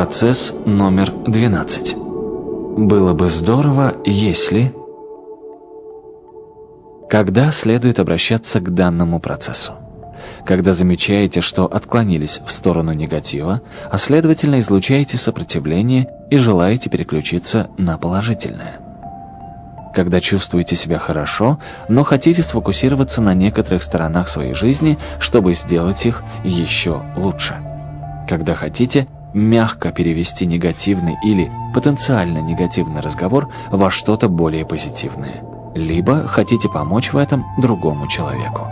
Процесс номер 12. Было бы здорово, если... Когда следует обращаться к данному процессу? Когда замечаете, что отклонились в сторону негатива, а следовательно излучаете сопротивление и желаете переключиться на положительное. Когда чувствуете себя хорошо, но хотите сфокусироваться на некоторых сторонах своей жизни, чтобы сделать их еще лучше. Когда хотите мягко перевести негативный или потенциально негативный разговор во что-то более позитивное. Либо хотите помочь в этом другому человеку.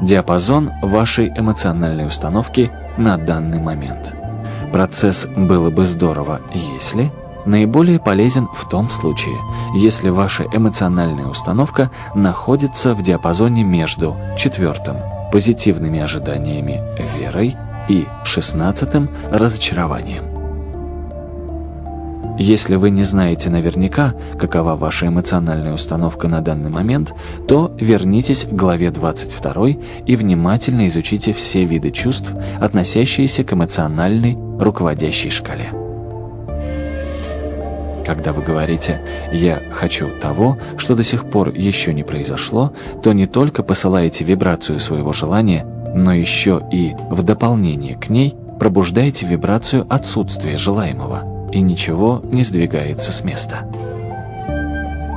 Диапазон вашей эмоциональной установки на данный момент. Процесс «было бы здорово, если» наиболее полезен в том случае, если ваша эмоциональная установка находится в диапазоне между четвертым – позитивными ожиданиями, верой – и шестнадцатым – разочарованием. Если вы не знаете наверняка, какова ваша эмоциональная установка на данный момент, то вернитесь к главе 22 и внимательно изучите все виды чувств, относящиеся к эмоциональной руководящей шкале. Когда вы говорите «я хочу того, что до сих пор еще не произошло», то не только посылаете вибрацию своего желания – но еще и в дополнение к ней пробуждаете вибрацию отсутствия желаемого, и ничего не сдвигается с места.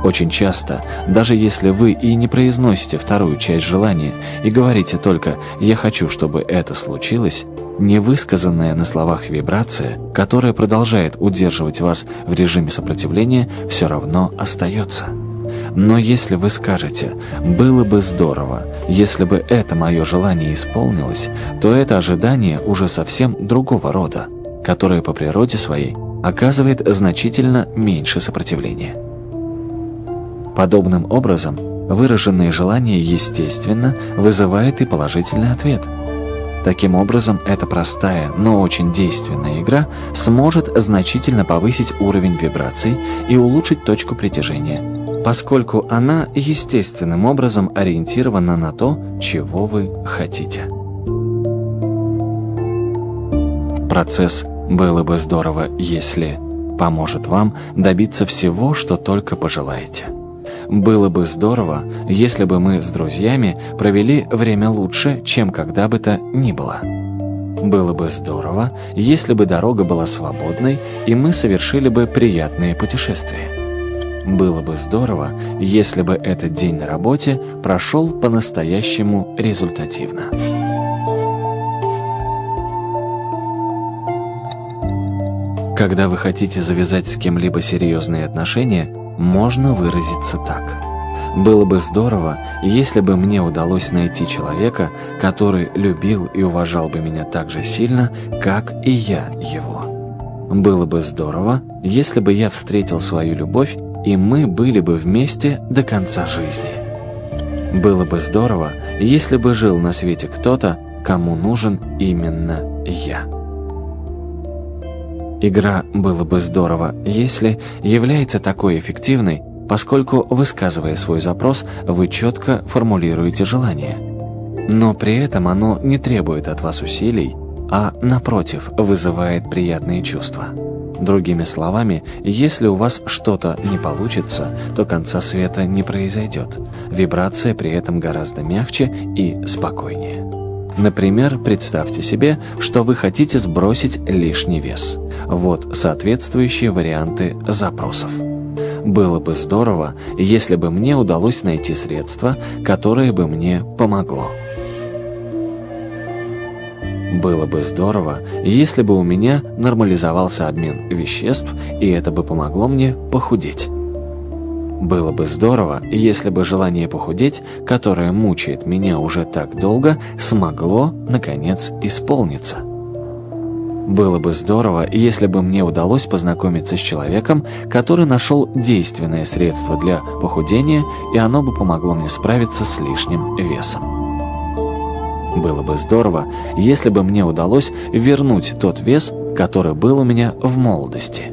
Очень часто, даже если вы и не произносите вторую часть желания и говорите только «я хочу, чтобы это случилось», невысказанная на словах вибрация, которая продолжает удерживать вас в режиме сопротивления, все равно остается. Но если вы скажете «было бы здорово, если бы это мое желание исполнилось», то это ожидание уже совсем другого рода, которое по природе своей оказывает значительно меньше сопротивления. Подобным образом, выраженное желание естественно вызывает и положительный ответ. Таким образом, эта простая, но очень действенная игра сможет значительно повысить уровень вибраций и улучшить точку притяжения – поскольку она естественным образом ориентирована на то, чего вы хотите. Процесс «было бы здорово, если» поможет вам добиться всего, что только пожелаете. Было бы здорово, если бы мы с друзьями провели время лучше, чем когда бы то ни было. Было бы здорово, если бы дорога была свободной, и мы совершили бы приятные путешествия. Было бы здорово, если бы этот день на работе прошел по-настоящему результативно. Когда вы хотите завязать с кем-либо серьезные отношения, можно выразиться так. Было бы здорово, если бы мне удалось найти человека, который любил и уважал бы меня так же сильно, как и я его. Было бы здорово, если бы я встретил свою любовь и мы были бы вместе до конца жизни. Было бы здорово, если бы жил на свете кто-то, кому нужен именно я. Игра «Было бы здорово, если» является такой эффективной, поскольку, высказывая свой запрос, вы четко формулируете желание. Но при этом оно не требует от вас усилий, а, напротив, вызывает приятные чувства. Другими словами, если у вас что-то не получится, то конца света не произойдет. Вибрация при этом гораздо мягче и спокойнее. Например, представьте себе, что вы хотите сбросить лишний вес. Вот соответствующие варианты запросов. Было бы здорово, если бы мне удалось найти средство, которое бы мне помогло. Было бы здорово, если бы у меня нормализовался обмен веществ, и это бы помогло мне похудеть. Было бы здорово, если бы желание похудеть, которое мучает меня уже так долго, смогло, наконец, исполниться. Было бы здорово, если бы мне удалось познакомиться с человеком, который нашел действенное средство для похудения, и оно бы помогло мне справиться с лишним весом. Было бы здорово, если бы мне удалось вернуть тот вес, который был у меня в молодости.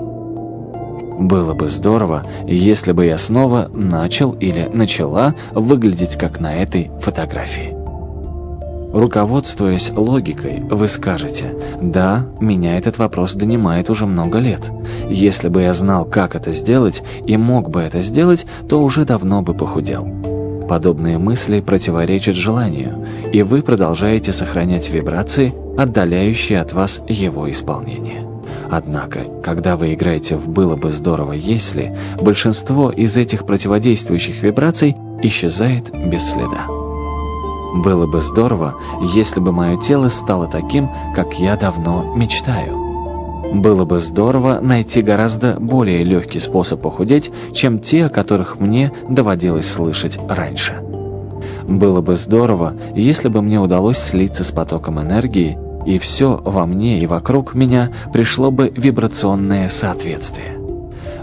Было бы здорово, если бы я снова начал или начала выглядеть как на этой фотографии. Руководствуясь логикой, вы скажете, да, меня этот вопрос донимает уже много лет. Если бы я знал, как это сделать, и мог бы это сделать, то уже давно бы похудел. Подобные мысли противоречат желанию, и вы продолжаете сохранять вибрации, отдаляющие от вас его исполнение. Однако, когда вы играете в «было бы здорово, если», большинство из этих противодействующих вибраций исчезает без следа. Было бы здорово, если бы мое тело стало таким, как я давно мечтаю. Было бы здорово найти гораздо более легкий способ похудеть, чем те, о которых мне доводилось слышать раньше. Было бы здорово, если бы мне удалось слиться с потоком энергии, и все во мне и вокруг меня пришло бы вибрационное соответствие.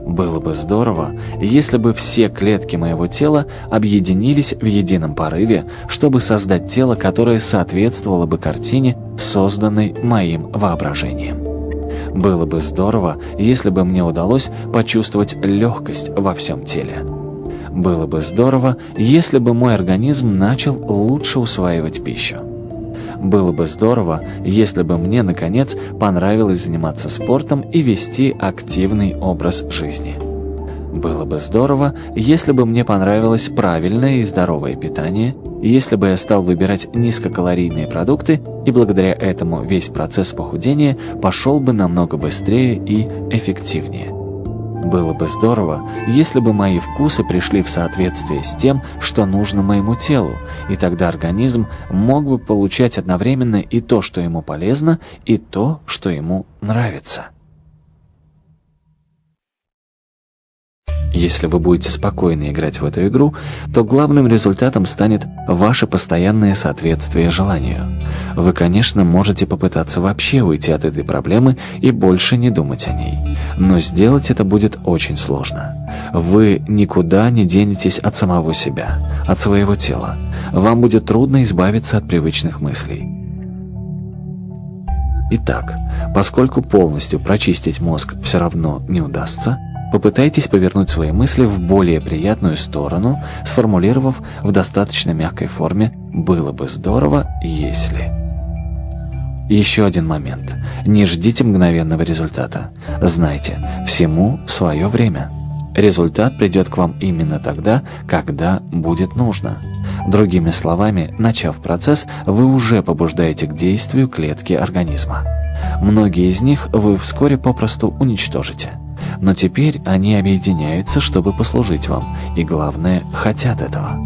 Было бы здорово, если бы все клетки моего тела объединились в едином порыве, чтобы создать тело, которое соответствовало бы картине, созданной моим воображением. Было бы здорово, если бы мне удалось почувствовать легкость во всем теле. Было бы здорово, если бы мой организм начал лучше усваивать пищу. Было бы здорово, если бы мне, наконец, понравилось заниматься спортом и вести активный образ жизни. Было бы здорово, если бы мне понравилось правильное и здоровое питание, если бы я стал выбирать низкокалорийные продукты, и благодаря этому весь процесс похудения пошел бы намного быстрее и эффективнее. Было бы здорово, если бы мои вкусы пришли в соответствие с тем, что нужно моему телу, и тогда организм мог бы получать одновременно и то, что ему полезно, и то, что ему нравится. Если вы будете спокойно играть в эту игру, то главным результатом станет ваше постоянное соответствие желанию. Вы, конечно, можете попытаться вообще уйти от этой проблемы и больше не думать о ней. Но сделать это будет очень сложно. Вы никуда не денетесь от самого себя, от своего тела. Вам будет трудно избавиться от привычных мыслей. Итак, поскольку полностью прочистить мозг все равно не удастся, Попытайтесь повернуть свои мысли в более приятную сторону, сформулировав в достаточно мягкой форме «было бы здорово, если…». Еще один момент. Не ждите мгновенного результата. Знайте, всему свое время. Результат придет к вам именно тогда, когда будет нужно. Другими словами, начав процесс, вы уже побуждаете к действию клетки организма. Многие из них вы вскоре попросту уничтожите. Но теперь они объединяются, чтобы послужить вам, и главное, хотят этого.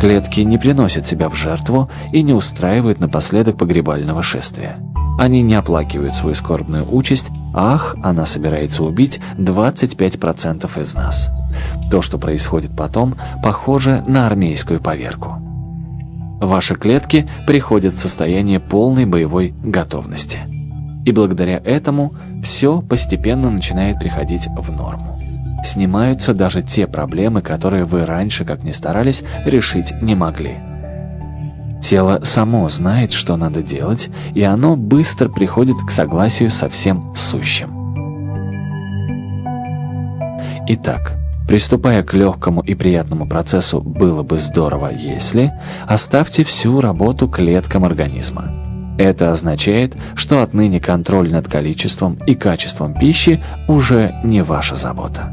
Клетки не приносят себя в жертву и не устраивают напоследок погребального шествия. Они не оплакивают свою скорбную участь, ах, она собирается убить 25% из нас. То, что происходит потом, похоже на армейскую поверку. Ваши клетки приходят в состояние полной боевой готовности. И благодаря этому все постепенно начинает приходить в норму. Снимаются даже те проблемы, которые вы раньше, как ни старались, решить не могли. Тело само знает, что надо делать, и оно быстро приходит к согласию со всем сущим. Итак, приступая к легкому и приятному процессу «было бы здорово, если», оставьте всю работу клеткам организма. Это означает, что отныне контроль над количеством и качеством пищи уже не ваша забота.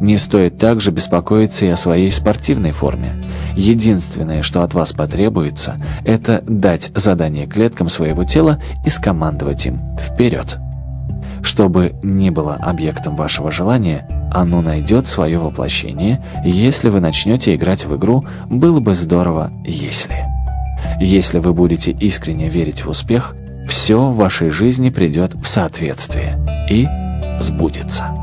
Не стоит также беспокоиться и о своей спортивной форме. Единственное, что от вас потребуется, это дать задание клеткам своего тела и скомандовать им «вперед». Чтобы не было объектом вашего желания, оно найдет свое воплощение, если вы начнете играть в игру «Было бы здорово, если». Если вы будете искренне верить в успех, все в вашей жизни придет в соответствие и сбудется.